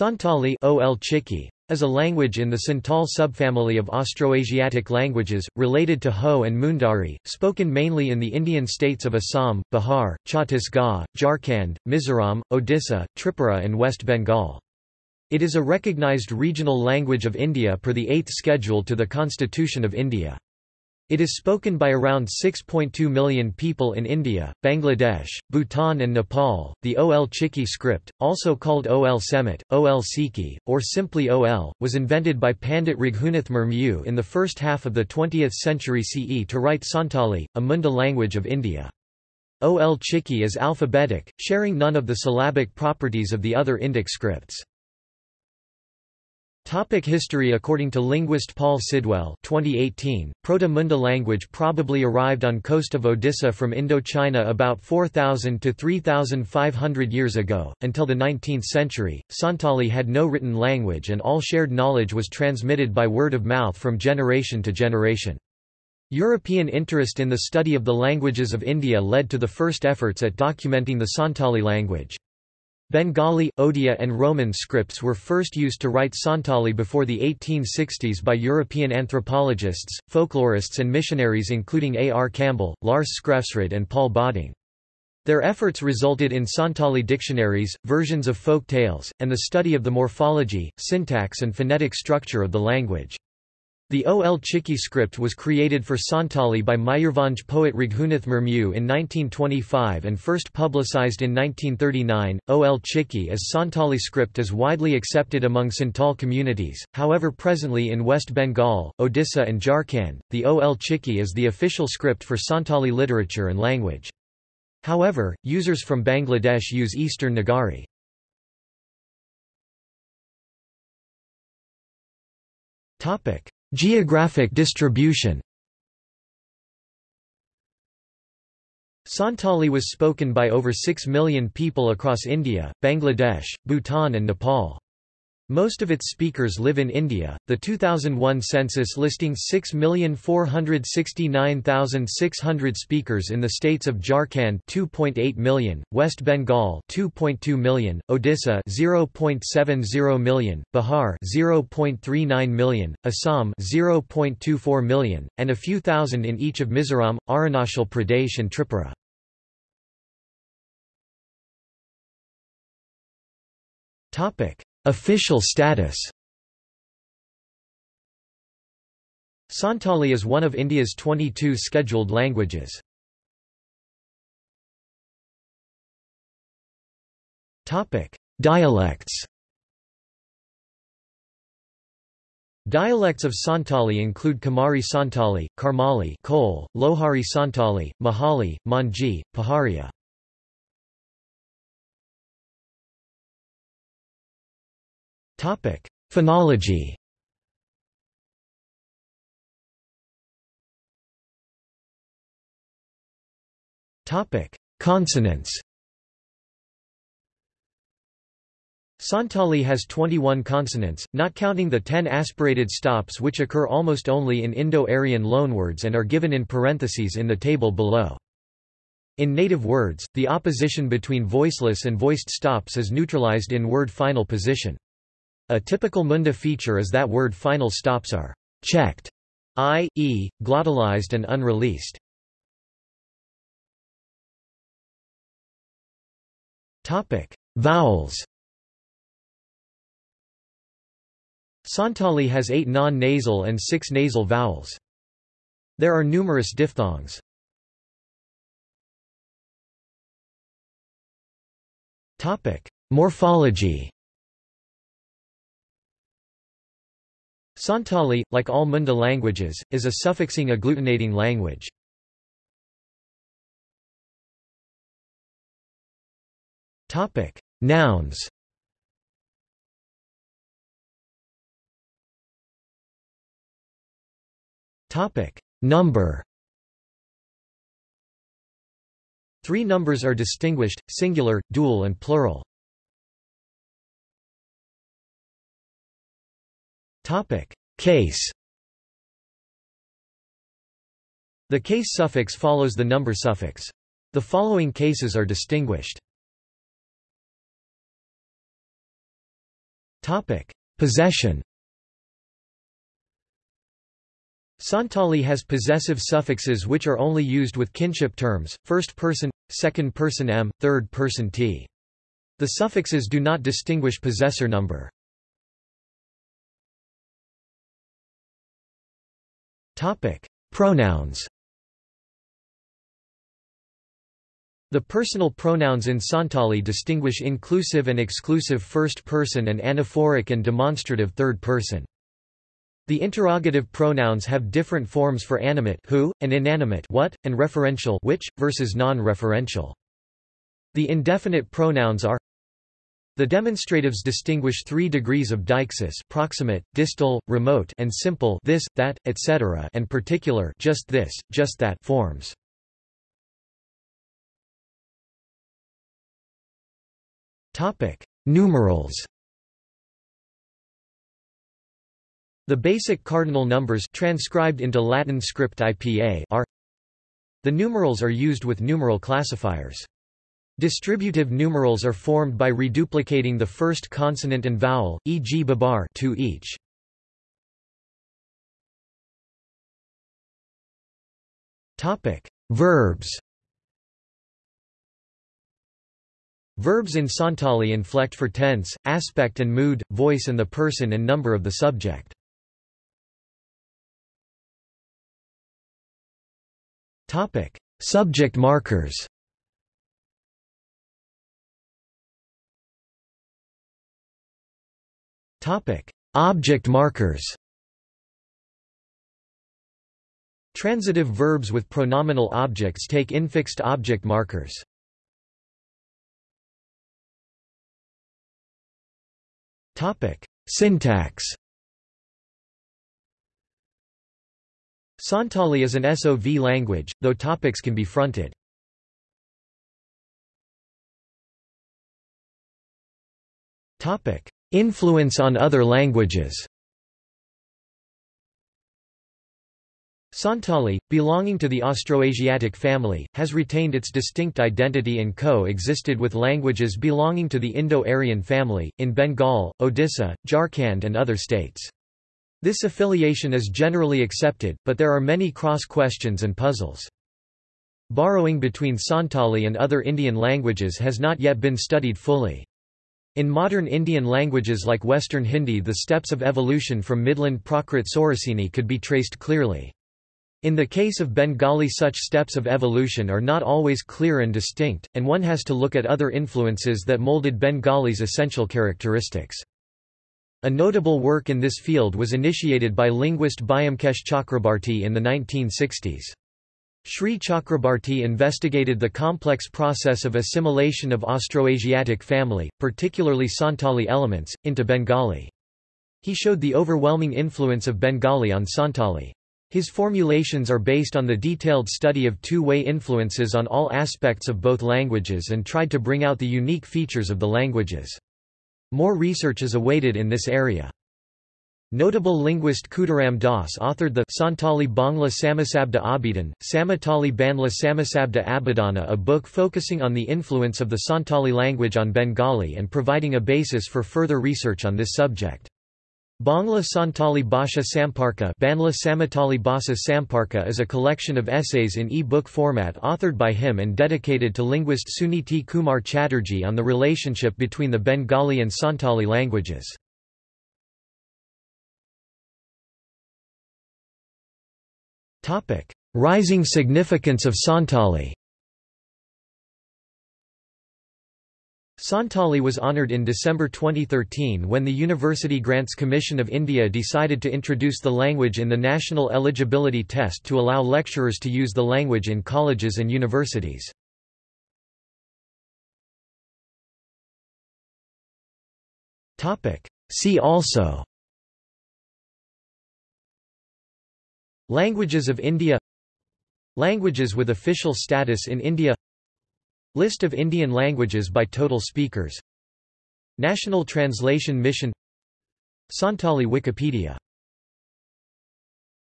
Santali OL Chiki, is a language in the Santal subfamily of Austroasiatic languages, related to Ho and Mundari, spoken mainly in the Indian states of Assam, Bihar, Chhattisgarh, Jharkhand, Mizoram, Odisha, Tripura and West Bengal. It is a recognized regional language of India per the 8th schedule to the Constitution of India. It is spoken by around 6.2 million people in India, Bangladesh, Bhutan and Nepal. The OL Chiki script, also called OL Semit, OL Sikhi, or simply OL, was invented by Pandit Raghunath Murmu in the first half of the 20th century CE to write Santali, a Munda language of India. OL Chiki is alphabetic, sharing none of the syllabic properties of the other Indic scripts. Topic history According to linguist Paul Sidwell 2018, Proto-Munda language probably arrived on coast of Odisha from Indochina about 4,000 to 3,500 years ago. Until the 19th century, Santali had no written language and all shared knowledge was transmitted by word of mouth from generation to generation. European interest in the study of the languages of India led to the first efforts at documenting the Santali language. Bengali, Odia and Roman scripts were first used to write Santali before the 1860s by European anthropologists, folklorists and missionaries including A. R. Campbell, Lars Skrefsrud and Paul Bodding. Their efforts resulted in Santali dictionaries, versions of folk tales, and the study of the morphology, syntax and phonetic structure of the language. The OL Chiki script was created for Santali by Mayurbhanj poet Raghunath Murmu in 1925 and first publicized in 1939. OL Chiki as Santali script is widely accepted among Santal communities, however presently in West Bengal, Odisha and Jharkhand, the OL Chiki is the official script for Santali literature and language. However, users from Bangladesh use Eastern Nagari. Topic: Geographic distribution Santali was spoken by over 6 million people across India, Bangladesh, Bhutan and Nepal. Most of its speakers live in India. The 2001 census listing 6,469,600 speakers in the states of Jharkhand 2.8 million, West Bengal 2.2 million, Odisha 0.70 million, Bihar 0.39 million, Assam 0.24 million, and a few thousand in each of Mizoram, Arunachal Pradesh and Tripura. Topic Official status Santali is one of India's 22 scheduled languages. Dialects Dialects of Santali include Kamari Santali, Karmali Kol, Lohari Santali, Mahali, Manji, Paharia. Topic: Phonology. Topic: Consonants. Santali has 21 consonants, not counting the 10 aspirated stops which occur almost only in Indo-Aryan loanwords and are given in parentheses in the table below. In native words, the opposition between voiceless and voiced stops is neutralized in word final position. A typical Munda feature is that word final stops are checked, i.e., glottalized and unreleased. Topic: Vowels. Santali has eight non-nasal and six nasal vowels. There are numerous diphthongs. Topic: Morphology. Santali, like all Munda languages, is a suffixing agglutinating language. Nouns. Number. Three numbers are distinguished: singular, dual and plural. Topic: Case. The case suffix follows the number suffix. The following cases are distinguished. Topic: Possession. Santali has possessive suffixes which are only used with kinship terms, first person, second person m, third person t. The suffixes do not distinguish possessor number. Topic: Pronouns. The personal pronouns in Santali distinguish inclusive and exclusive first person and anaphoric and demonstrative third person. The interrogative pronouns have different forms for animate who, and inanimate what, and referential which, versus non-referential. The indefinite pronouns are the demonstratives distinguish three degrees of deixis proximate, distal, remote and simple this, that, etc. and particular just this, just that forms. Numerals. The basic cardinal numbers transcribed into Latin script IPA are The numerals are used with numeral classifiers. Distributive numerals are formed by reduplicating the first consonant and vowel, e.g. babar to each. Topic: Verbs. Verbs in Santali inflect for tense, aspect and mood, voice and the person and number of the subject. Topic: Subject markers. Object markers. Transitive verbs with pronominal objects take infixed object markers. Topic: Syntax. Santali is an SOV language, though topics can be fronted. Topic: Influence on other languages. Santali, belonging to the Austroasiatic family, has retained its distinct identity and co-existed with languages belonging to the Indo-Aryan family, in Bengal, Odisha, Jharkhand and other states. This affiliation is generally accepted, but there are many cross-questions and puzzles. Borrowing between Santali and other Indian languages has not yet been studied fully. In modern Indian languages like Western Hindi the steps of evolution from Midland Prakrit Sauraseni could be traced clearly. In the case of Bengali such steps of evolution are not always clear and distinct, and one has to look at other influences that molded Bengali's essential characteristics. A notable work in this field was initiated by linguist Byomkesh Chakrabarti in the 1960s. Sri Chakrabarti investigated the complex process of assimilation of Austroasiatic family, particularly Santali elements, into Bengali. He showed the overwhelming influence of Bengali on Santali. His formulations are based on the detailed study of two-way influences on all aspects of both languages and tried to bring out the unique features of the languages. More research is awaited in this area. Notable linguist Kudaram Das authored the Santali Bangla Samasabda Abidan, Samatali Banla Samasabda Abidana a book focusing on the influence of the Santali language on Bengali and providing a basis for further research on this subject. Bangla Santali Bhasha Samparka Banla Samatali Bhasa Samparka is a collection of essays in e-book format authored by him and dedicated to linguist Suniti Kumar Chatterjee on the relationship between the Bengali and Santali languages. Rising significance of Santali Santali was honoured in December 2013 when the University Grants Commission of India decided to introduce the language in the National Eligibility Test to allow lecturers to use the language in colleges and universities. See also Languages of India Languages with official status in India List of Indian languages by total speakers National Translation Mission Santali Wikipedia